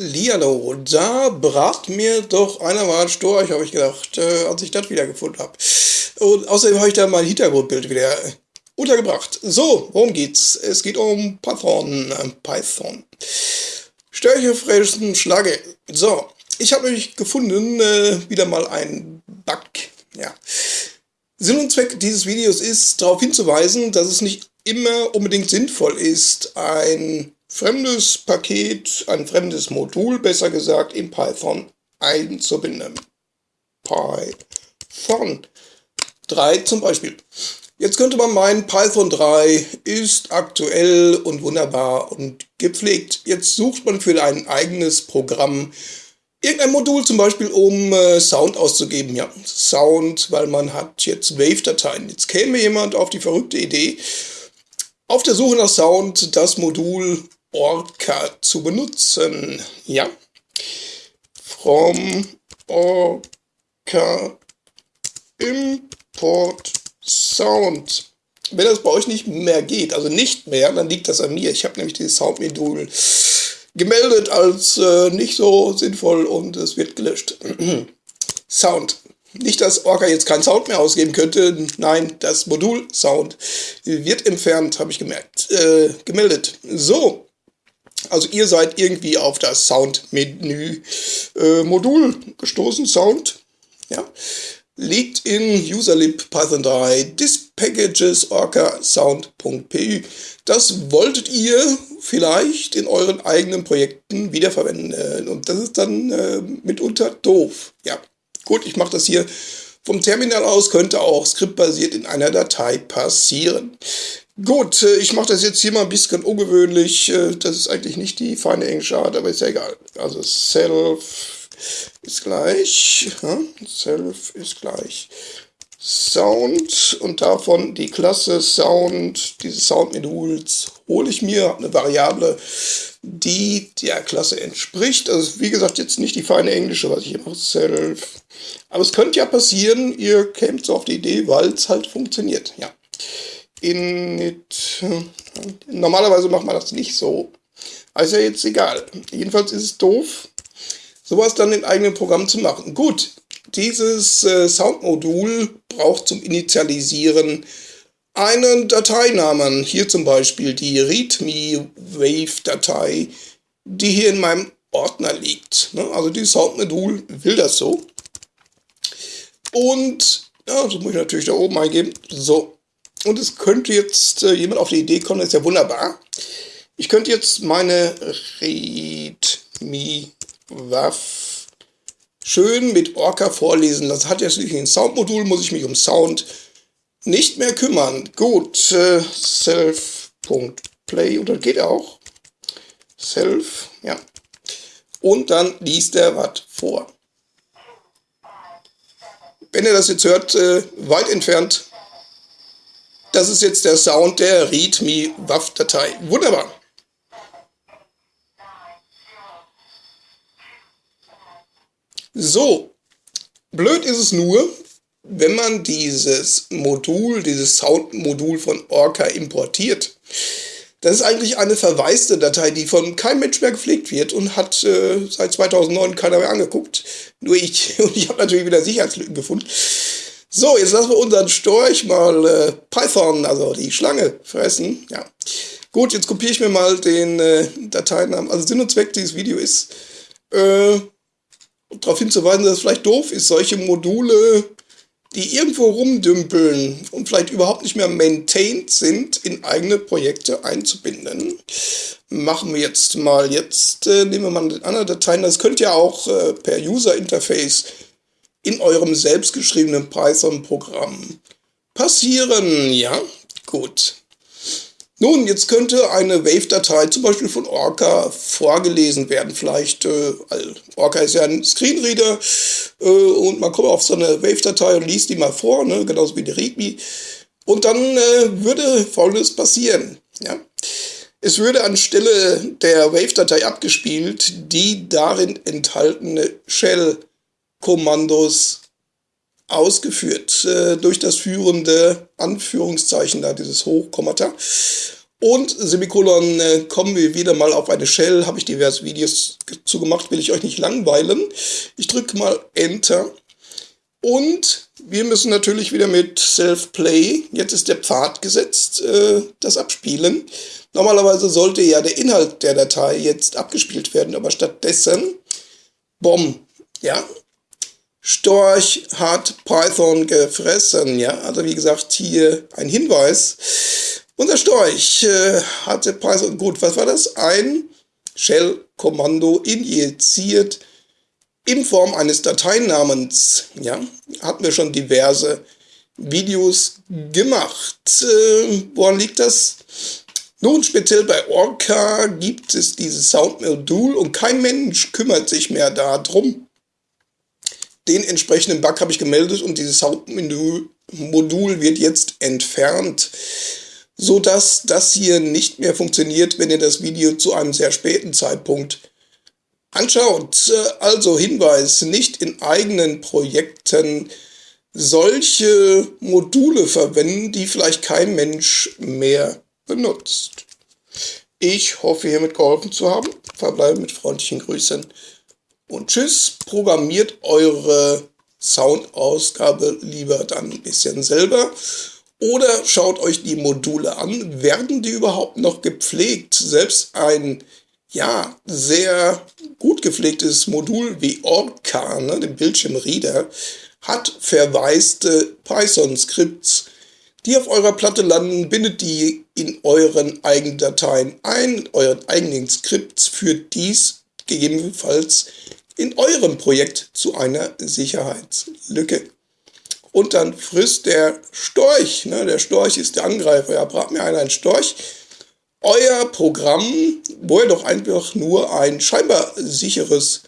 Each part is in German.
Hallihallo, da brat mir doch einer mal ein Storch, habe ich gedacht, äh, als ich das wiedergefunden habe. Und außerdem habe ich da mein Hintergrundbild wieder untergebracht. So, worum geht's? Es geht um Python. Äh, Python. Störche fressen Schlage. So, ich habe nämlich gefunden, äh, wieder mal ein Bug. Ja. Sinn und Zweck dieses Videos ist, darauf hinzuweisen, dass es nicht immer unbedingt sinnvoll ist, ein fremdes Paket, ein fremdes Modul, besser gesagt, in Python einzubinden. Python 3 zum Beispiel. Jetzt könnte man meinen, Python 3 ist aktuell und wunderbar und gepflegt. Jetzt sucht man für ein eigenes Programm irgendein Modul, zum Beispiel um äh, Sound auszugeben. Ja, Sound, weil man hat jetzt Wave-Dateien. Jetzt käme jemand auf die verrückte Idee, auf der Suche nach Sound das Modul Orca zu benutzen. Ja. From Orca Import Sound. Wenn das bei euch nicht mehr geht, also nicht mehr, dann liegt das an mir. Ich habe nämlich dieses Sound-Modul gemeldet als äh, nicht so sinnvoll und es wird gelöscht. Sound. Nicht, dass Orca jetzt keinen Sound mehr ausgeben könnte. Nein, das Modul Sound wird entfernt, habe ich gemerkt, äh, gemeldet. So, also ihr seid irgendwie auf das Sound-Menü äh, gestoßen, Sound, ja, liegt in userlib python 3 this packages orca sound.py. Das wolltet ihr vielleicht in euren eigenen Projekten wiederverwenden und das ist dann äh, mitunter doof. Ja, gut, ich mache das hier vom Terminal aus, könnte auch skriptbasiert in einer Datei passieren. Gut, äh, ich mache das jetzt hier mal ein bisschen ungewöhnlich. Äh, das ist eigentlich nicht die feine englische Art, aber ist ja egal. Also self ist gleich, self ist gleich Sound und davon die Klasse Sound, diese Sound-Moduls hole ich mir, eine Variable, die der Klasse entspricht. Also wie gesagt jetzt nicht die feine englische, was ich hier mache, self. Aber es könnte ja passieren, ihr kämt so auf die Idee, weil es halt funktioniert. Ja init. Normalerweise macht man das nicht so. Ist ja jetzt egal. Jedenfalls ist es doof, sowas dann im eigenen Programm zu machen. Gut, dieses äh, Soundmodul braucht zum Initialisieren einen Dateinamen. Hier zum Beispiel die README-Wave-Datei, die hier in meinem Ordner liegt. Ne? Also dieses Soundmodul will das so. Und, ja, das muss ich natürlich da oben eingeben. So, und es könnte jetzt äh, jemand auf die Idee kommen, das ist ja wunderbar. Ich könnte jetzt meine README-WAF schön mit Orca vorlesen. Das hat jetzt nicht ein Soundmodul, muss ich mich um Sound nicht mehr kümmern. Gut, äh, self.play und dann geht auch. Self, ja. Und dann liest er was vor. Wenn ihr das jetzt hört, äh, weit entfernt das ist jetzt der Sound der README-WAF-Datei. Wunderbar. So, blöd ist es nur, wenn man dieses Modul, dieses Sound-Modul von Orca importiert. Das ist eigentlich eine verwaiste Datei, die von keinem Mensch mehr gepflegt wird und hat äh, seit 2009 keiner mehr angeguckt. Nur ich. Und ich habe natürlich wieder Sicherheitslücken gefunden. So, jetzt lassen wir unseren Storch mal äh, Python, also die Schlange, fressen. Ja. Gut, jetzt kopiere ich mir mal den äh, Dateinamen. Also Sinn und Zweck dieses Videos ist, äh, darauf hinzuweisen, dass es vielleicht doof ist, solche Module, die irgendwo rumdümpeln und vielleicht überhaupt nicht mehr maintained sind, in eigene Projekte einzubinden. Machen wir jetzt mal, jetzt äh, nehmen wir mal eine andere Dateien. Das könnt ihr auch äh, per User Interface in eurem selbstgeschriebenen Python-Programm passieren. Ja, gut. Nun, jetzt könnte eine Wave-Datei zum Beispiel von Orca vorgelesen werden. Vielleicht, äh, Orca ist ja ein Screenreader äh, und man kommt auf so eine Wave-Datei und liest die mal vor, ne, genauso wie die README. Und dann äh, würde folgendes passieren. Ja? Es würde anstelle der Wave-Datei abgespielt die darin enthaltene Shell Kommandos ausgeführt äh, durch das führende Anführungszeichen da, dieses Hochkommata. Und Semikolon, äh, kommen wir wieder mal auf eine Shell, habe ich diverse Videos zu gemacht, will ich euch nicht langweilen. Ich drücke mal Enter. Und wir müssen natürlich wieder mit Self-Play, jetzt ist der Pfad gesetzt, äh, das abspielen. Normalerweise sollte ja der Inhalt der Datei jetzt abgespielt werden, aber stattdessen, bom, ja, Storch hat Python gefressen, ja, also wie gesagt, hier ein Hinweis. Unser Storch äh, hatte Python, gut, was war das? Ein Shell-Kommando injiziert in Form eines Dateinamens. Ja, hatten wir schon diverse Videos gemacht. Äh, woran liegt das? Nun, speziell bei Orca gibt es dieses Soundmodul und kein Mensch kümmert sich mehr darum. Den entsprechenden Bug habe ich gemeldet und dieses Soundmodul wird jetzt entfernt, sodass das hier nicht mehr funktioniert, wenn ihr das Video zu einem sehr späten Zeitpunkt anschaut. Also Hinweis, nicht in eigenen Projekten solche Module verwenden, die vielleicht kein Mensch mehr benutzt. Ich hoffe, hiermit geholfen zu haben. Verbleibe mit freundlichen Grüßen und tschüss. Programmiert eure Soundausgabe lieber dann ein bisschen selber oder schaut euch die Module an. Werden die überhaupt noch gepflegt? Selbst ein ja, sehr gut gepflegtes Modul wie Orca, ne, den Bildschirmreader, hat verwaiste Python-Skripts, die auf eurer Platte landen, bindet die in euren eigenen Dateien ein, euren eigenen Skripts, führt dies gegebenenfalls in eurem Projekt zu einer Sicherheitslücke. Und dann frisst der Storch, ne, der Storch ist der Angreifer, ja, brat mir einer einen Storch, euer Programm, wo ihr doch einfach nur ein scheinbar sicheres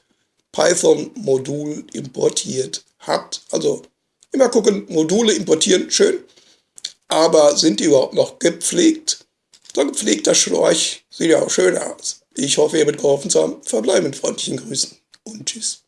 Python-Modul importiert habt. Also immer gucken, Module importieren, schön. Aber sind die überhaupt noch gepflegt? So ein gepflegter Schläuch sieht ja auch schön aus. Ich hoffe, ihr mit geholfen zu haben. Verbleibe mit freundlichen Grüßen und tschüss.